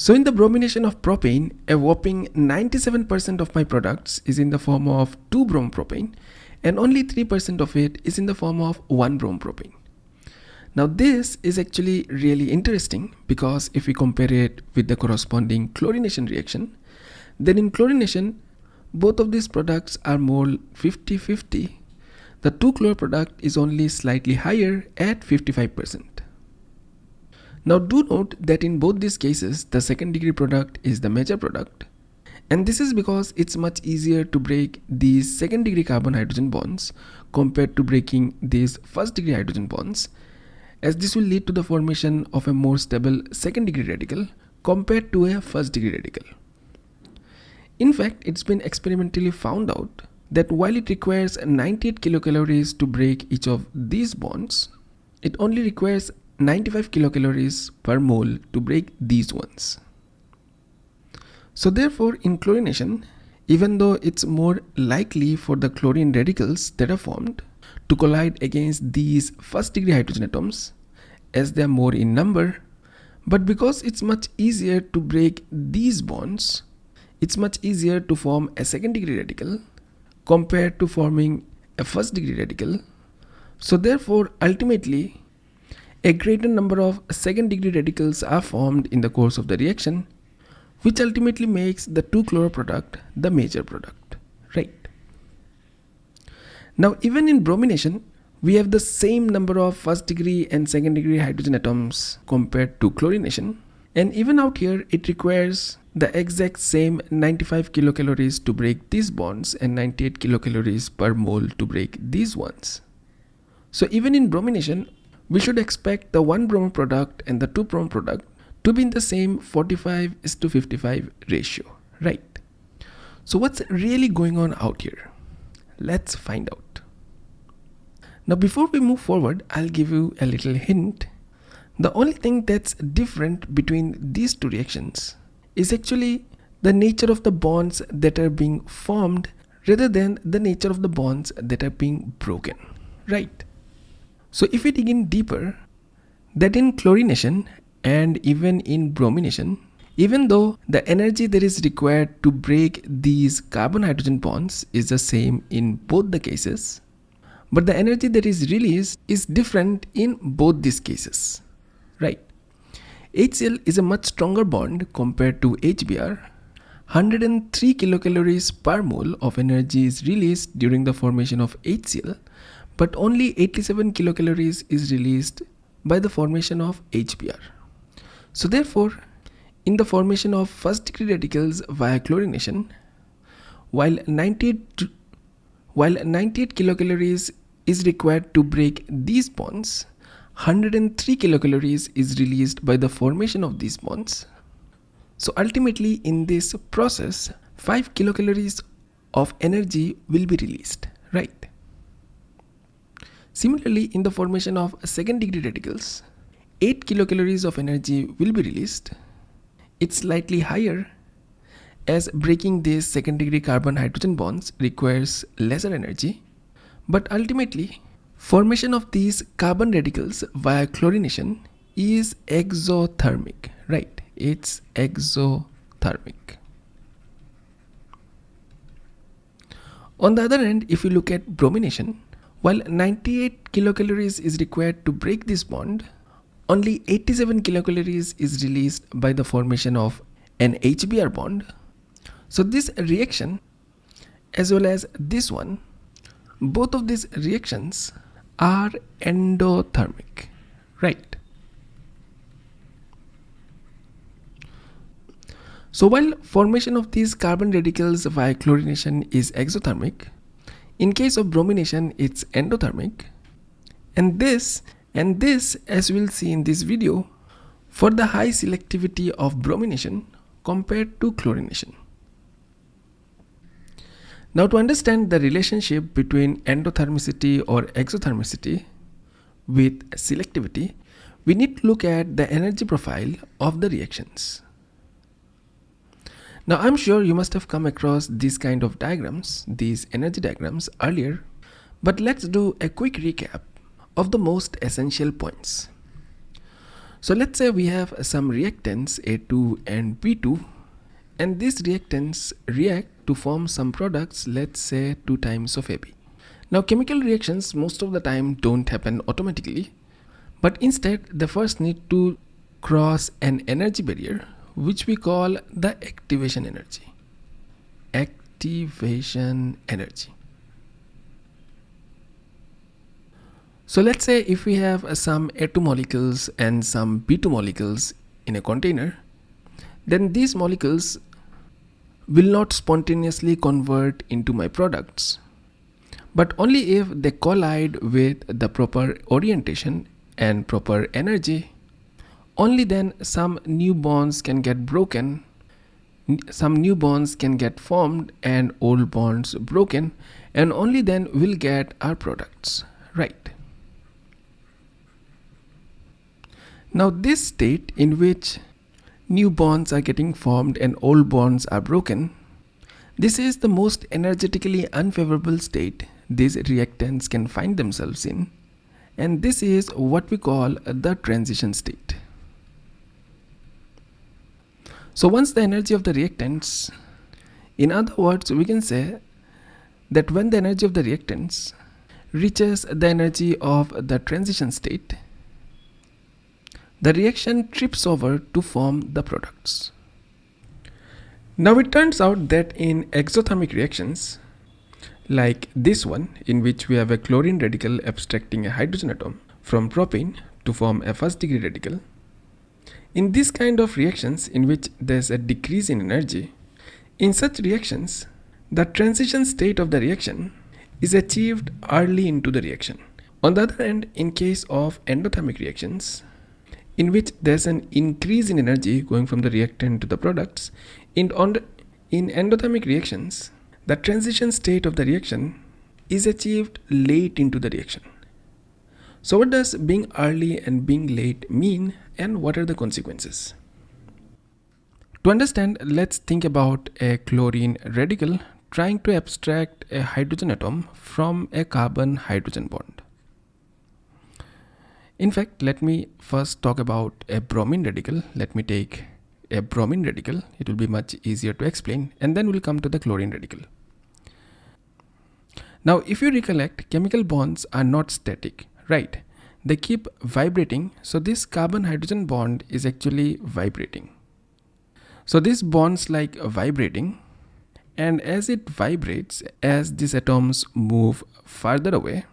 So in the bromination of propane, a whopping 97% of my products is in the form of 2-brom-propane and only 3% of it is in the form of 1-brom-propane. Now this is actually really interesting because if we compare it with the corresponding chlorination reaction, then in chlorination, both of these products are more 50-50. The 2-chlor product is only slightly higher at 55%. Now do note that in both these cases, the second degree product is the major product. And this is because it's much easier to break these second degree carbon hydrogen bonds compared to breaking these first degree hydrogen bonds as this will lead to the formation of a more stable second degree radical compared to a first degree radical. In fact, it's been experimentally found out that while it requires 98 kilocalories to break each of these bonds, it only requires 95 kilocalories per mole to break these ones. So therefore in chlorination, even though it's more likely for the chlorine radicals that are formed to collide against these first degree hydrogen atoms as they are more in number, but because it's much easier to break these bonds, it's much easier to form a second degree radical compared to forming a first degree radical. So therefore ultimately a greater number of second degree radicals are formed in the course of the reaction which ultimately makes the 2-chloro product the major product, right? Now even in bromination, we have the same number of first degree and second degree hydrogen atoms compared to chlorination. And even out here, it requires the exact same 95 kilocalories to break these bonds and 98 kilocalories per mole to break these ones. So even in bromination, we should expect the 1 bromo product and the 2 bromo product to be in the same 45 is to 55 ratio, right? So what's really going on out here? Let's find out. Now before we move forward, I'll give you a little hint. The only thing that's different between these two reactions is actually the nature of the bonds that are being formed rather than the nature of the bonds that are being broken, right? So if we dig in deeper, that in chlorination and even in bromination, even though the energy that is required to break these carbon hydrogen bonds is the same in both the cases, but the energy that is released is different in both these cases, right? HCl is a much stronger bond compared to HBr. 103 kilocalories per mole of energy is released during the formation of HCl but only 87 kilocalories is released by the formation of HBr. So therefore, in the formation of first degree radicals via chlorination, while 98, while 98 kilocalories is required to break these bonds, 103 kilocalories is released by the formation of these bonds. So ultimately in this process, 5 kilocalories of energy will be released, right? Similarly, in the formation of second degree radicals, 8 kilocalories of energy will be released. It's slightly higher as breaking these second degree carbon hydrogen bonds requires lesser energy. But ultimately, formation of these carbon radicals via chlorination is exothermic, right? It's exothermic. On the other hand, if you look at bromination, while 98 kilocalories is required to break this bond, only 87 kilocalories is released by the formation of an HBr bond. So this reaction as well as this one, both of these reactions are endothermic, right? So while formation of these carbon radicals via chlorination is exothermic, in case of bromination, it's endothermic. And this, and this as we'll see in this video, for the high selectivity of bromination compared to chlorination. Now to understand the relationship between endothermicity or exothermicity with selectivity, we need to look at the energy profile of the reactions. Now I'm sure you must have come across these kind of diagrams, these energy diagrams earlier, but let's do a quick recap of the most essential points. So let's say we have some reactants A2 and B2 and these reactants react to form some products let's say 2 times of AB. Now chemical reactions most of the time don't happen automatically but instead they first need to cross an energy barrier which we call the activation energy. Activation energy. So let's say if we have uh, some A2 molecules and some B2 molecules in a container, then these molecules will not spontaneously convert into my products, but only if they collide with the proper orientation and proper energy. Only then some new bonds can get broken, some new bonds can get formed and old bonds broken, and only then we'll get our products, right? Now this state in which new bonds are getting formed and old bonds are broken, this is the most energetically unfavorable state these reactants can find themselves in and this is what we call the transition state. So once the energy of the reactants, in other words we can say that when the energy of the reactants reaches the energy of the transition state, the reaction trips over to form the products. Now it turns out that in exothermic reactions, like this one in which we have a chlorine radical abstracting a hydrogen atom from propane to form a first degree radical, in this kind of reactions in which there's a decrease in energy, in such reactions, the transition state of the reaction is achieved early into the reaction. On the other hand, in case of endothermic reactions, in which there's an increase in energy going from the reactant to the products. In, in endothermic reactions, the transition state of the reaction is achieved late into the reaction. So what does being early and being late mean and what are the consequences? To understand, let's think about a chlorine radical trying to abstract a hydrogen atom from a carbon hydrogen bond. In fact, let me first talk about a bromine radical. Let me take a bromine radical. It will be much easier to explain and then we'll come to the chlorine radical. Now, if you recollect, chemical bonds are not static, right? They keep vibrating. So this carbon hydrogen bond is actually vibrating. So this bonds like vibrating and as it vibrates, as these atoms move further away,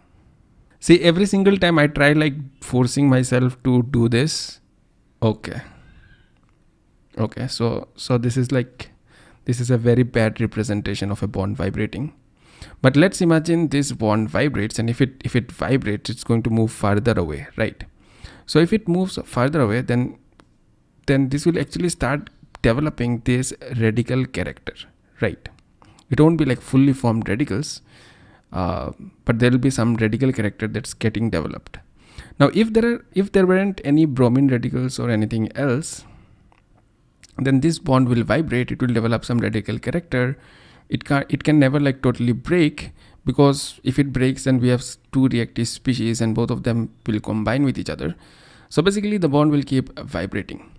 see every single time i try like forcing myself to do this okay okay so so this is like this is a very bad representation of a bond vibrating but let's imagine this bond vibrates and if it if it vibrates it's going to move further away right? So if it moves further away then then this will actually start developing this radical character right? It won't be like fully formed radicals uh, but there will be some radical character that's getting developed. Now if there are if there weren't any bromine radicals or anything else then this bond will vibrate it will develop some radical character it can it can never like totally break because if it breaks then we have two reactive species and both of them will combine with each other so basically the bond will keep vibrating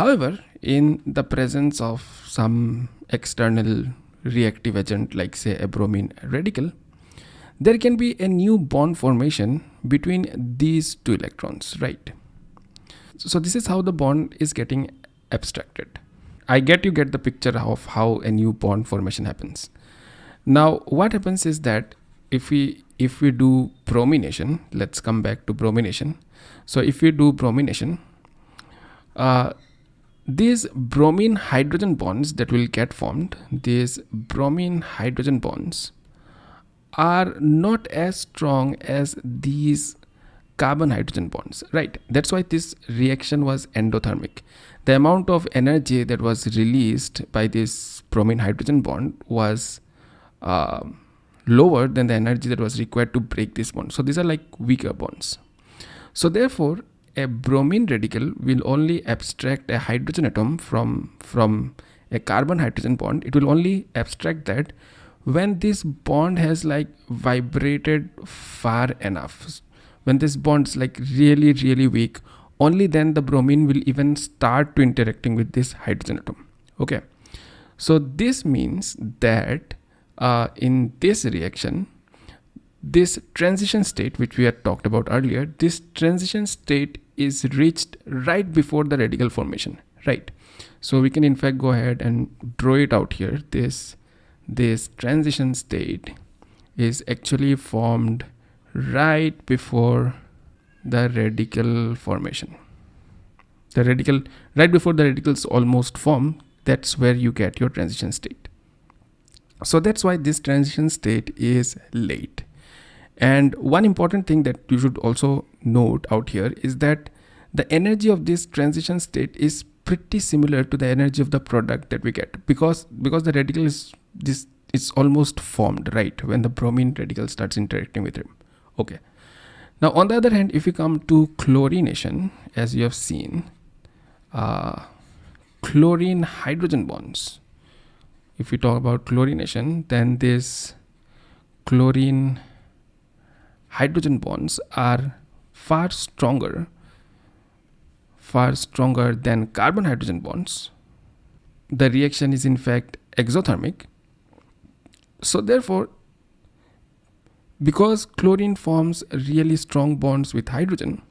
however in the presence of some external reactive agent like say a bromine radical, there can be a new bond formation between these two electrons, right? So this is how the bond is getting abstracted. I get you get the picture of how a new bond formation happens. Now what happens is that if we if we do bromination, let's come back to bromination. So if we do bromination, uh, these bromine hydrogen bonds that will get formed these bromine hydrogen bonds are not as strong as these carbon hydrogen bonds right? That's why this reaction was endothermic. The amount of energy that was released by this bromine hydrogen bond was uh, lower than the energy that was required to break this bond. So these are like weaker bonds. So therefore a bromine radical will only abstract a hydrogen atom from from a carbon hydrogen bond. It will only abstract that when this bond has like vibrated far enough when this bond is like really really weak only then the bromine will even start to interacting with this hydrogen atom. Okay. So this means that uh, in this reaction this transition state which we had talked about earlier this transition state is reached right before the radical formation right? So we can in fact go ahead and draw it out here. This this transition state is actually formed right before the radical formation. The radical right before the radicals almost form that's where you get your transition state. So that's why this transition state is late. And one important thing that you should also note out here is that the energy of this transition state is pretty similar to the energy of the product that we get. Because because the radical is this is almost formed right when the bromine radical starts interacting with it okay. Now on the other hand if we come to chlorination as you have seen uh, chlorine hydrogen bonds. If we talk about chlorination then this chlorine hydrogen bonds are far stronger far stronger than carbon hydrogen bonds. The reaction is in fact exothermic. So therefore because chlorine forms really strong bonds with hydrogen.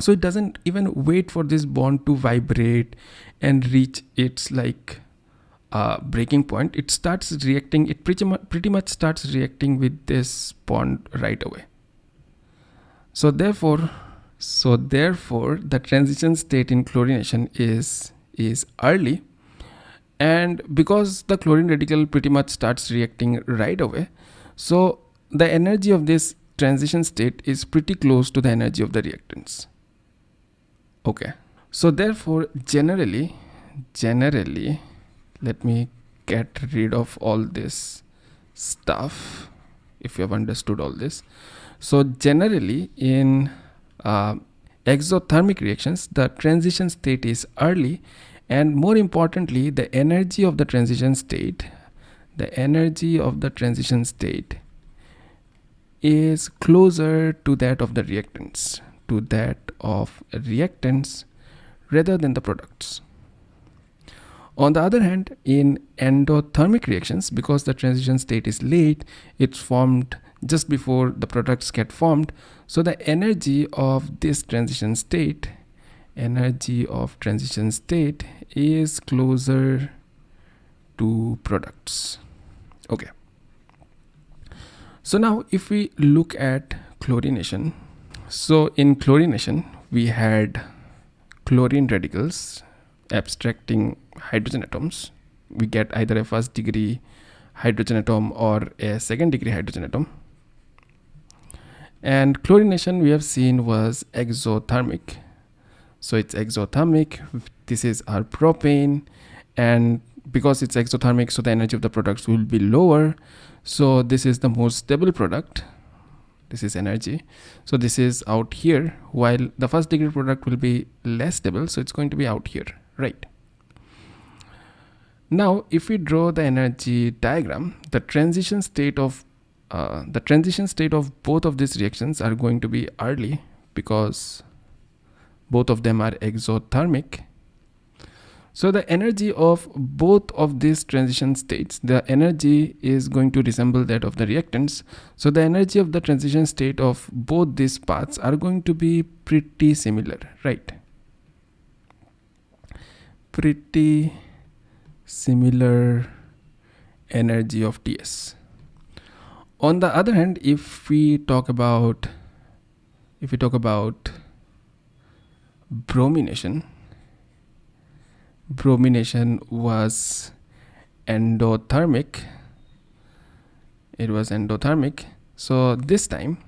So it doesn't even wait for this bond to vibrate and reach its like uh, breaking point. It starts reacting it pretty much pretty much starts reacting with this bond right away. So therefore so therefore the transition state in chlorination is is early. And because the chlorine radical pretty much starts reacting right away so the energy of this transition state is pretty close to the energy of the reactants. Okay. So therefore generally generally let me get rid of all this stuff if you have understood all this. So generally in uh, exothermic reactions the transition state is early and more importantly the energy of the transition state the energy of the transition state is closer to that of the reactants to that of reactants rather than the products. On the other hand in endothermic reactions because the transition state is late it's formed just before the products get formed. So the energy of this transition state energy of transition state is closer to products. Okay so now if we look at chlorination so in chlorination we had chlorine radicals abstracting hydrogen atoms. We get either a first degree hydrogen atom or a second degree hydrogen atom. And chlorination we have seen was exothermic. So it's exothermic this is our propane and because it's exothermic so the energy of the products will be lower. So this is the most stable product. This is energy. So this is out here while the first degree product will be less stable so it's going to be out here right? Now if we draw the energy diagram the transition state of uh, the transition state of both of these reactions are going to be early because both of them are exothermic so the energy of both of these transition states the energy is going to resemble that of the reactants. So the energy of the transition state of both these paths are going to be pretty similar right? Pretty similar energy of ts. On the other hand if we talk about if we talk about bromination bromination was endothermic. It was endothermic. So this time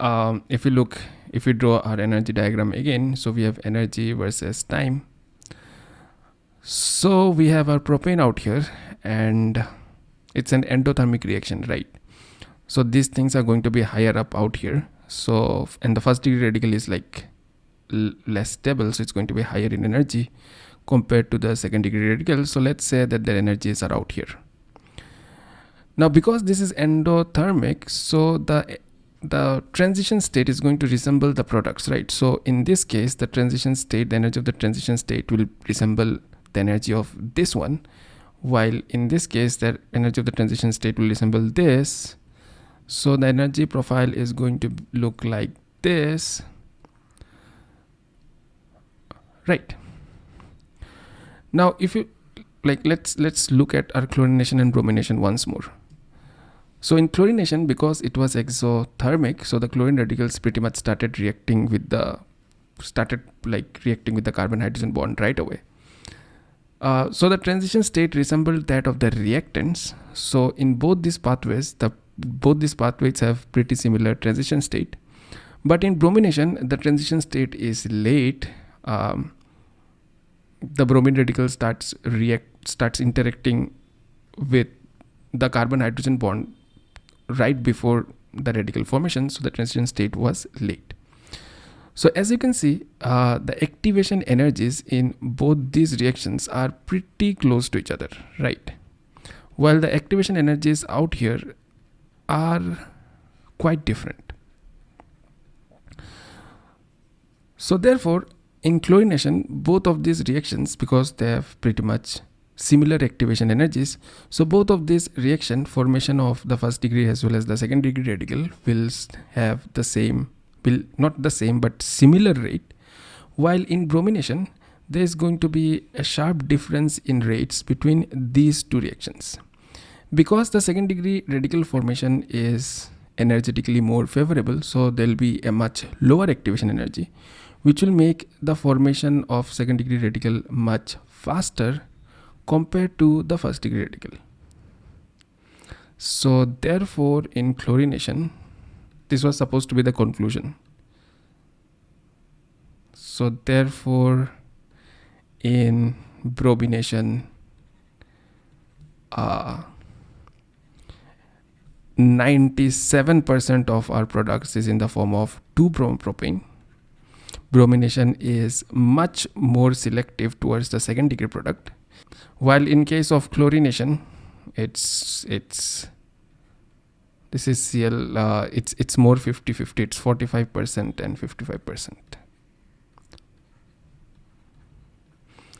um, if we look if we draw our energy diagram again so we have energy versus time. So we have our propane out here and it's an endothermic reaction right? So these things are going to be higher up out here so and the first degree radical is like less stable so it's going to be higher in energy compared to the second degree radical. So let's say that their energies are out here. Now because this is endothermic so the the transition state is going to resemble the products right? So in this case the transition state the energy of the transition state will resemble the energy of this one while in this case the energy of the transition state will resemble this so the energy profile is going to look like this. Right. Now if you like let's let's look at our chlorination and bromination once more. So in chlorination because it was exothermic so the chlorine radicals pretty much started reacting with the started like reacting with the carbon hydrogen bond right away. Uh, so the transition state resembled that of the reactants. So in both these pathways the both these pathways have pretty similar transition state. But in bromination the transition state is late. Um, the bromine radical starts react starts interacting with the carbon hydrogen bond right before the radical formation so the transition state was late. So as you can see uh, the activation energies in both these reactions are pretty close to each other right? While the activation energies out here are quite different so therefore in chlorination, both of these reactions, because they have pretty much similar activation energies, so both of these reaction formation of the first degree as well as the second degree radical will have the same, will not the same but similar rate. While in bromination, there is going to be a sharp difference in rates between these two reactions. Because the second degree radical formation is energetically more favorable, so there will be a much lower activation energy which will make the formation of second degree radical much faster compared to the first degree radical. So therefore in chlorination, this was supposed to be the conclusion. So therefore in bromination, uh, 97% of our products is in the form of 2-bromopropane bromination is much more selective towards the second degree product. While in case of chlorination it's it's this is cl uh, it's it's more 50 50 it's 45 percent and 55 percent